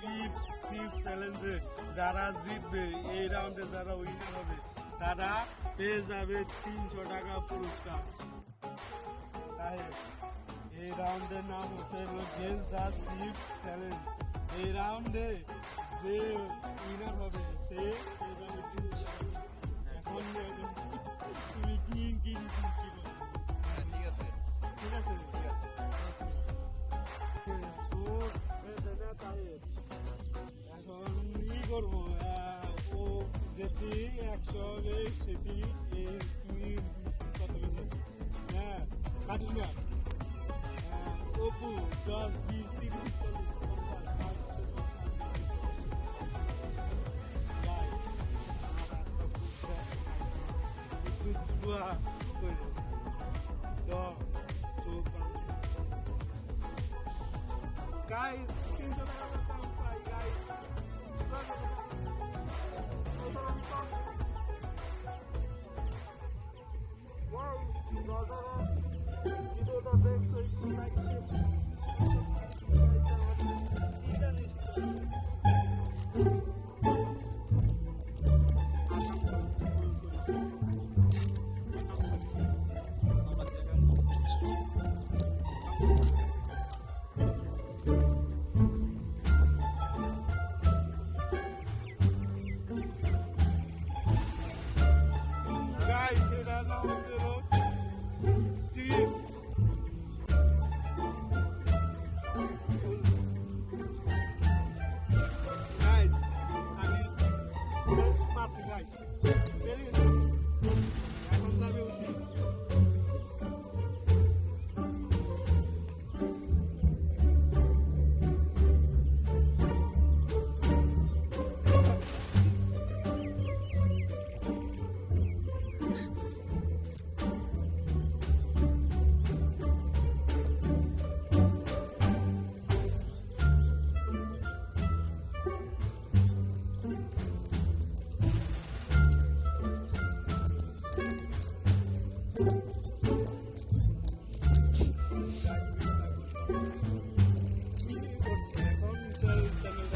Chips chips চ্যালেঞ্জে যারা জিতবে, এই রাউন্ডে যারা উইন হবে, তারা পেয়ে যাবে তিনশো টাকা পুরস্কার। তাই এই রাউন্ডের নাম হচ্ছে গেস দ্য চিপস চ্যালেঞ্জ এই রাউন্ডে যে উইনার হবে, সে। এখন তুমি কি কি করবো আহ, ও যেটি একশো হবে সেটি এই তুমি কত বেজেছ হ্যাঁ কাটিস না আহ, অপু দশ বিশ তিরিশ চল্লিশ পঞ্চাশ ষাট, সত্তর, আশি, নব্বই। একটু দোয়া করে দশ চোখ বন্ধ। Guys, Wow, you got that? You know that thing, so you can make it. Vai. Gracias.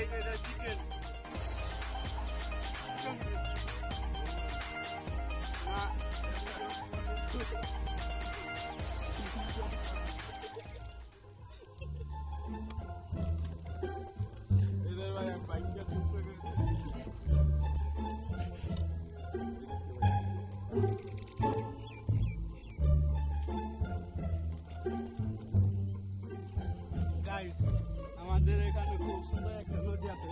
guys with a chicken. আমাদের এখানে খুব সুন্দর একটা নদী আছে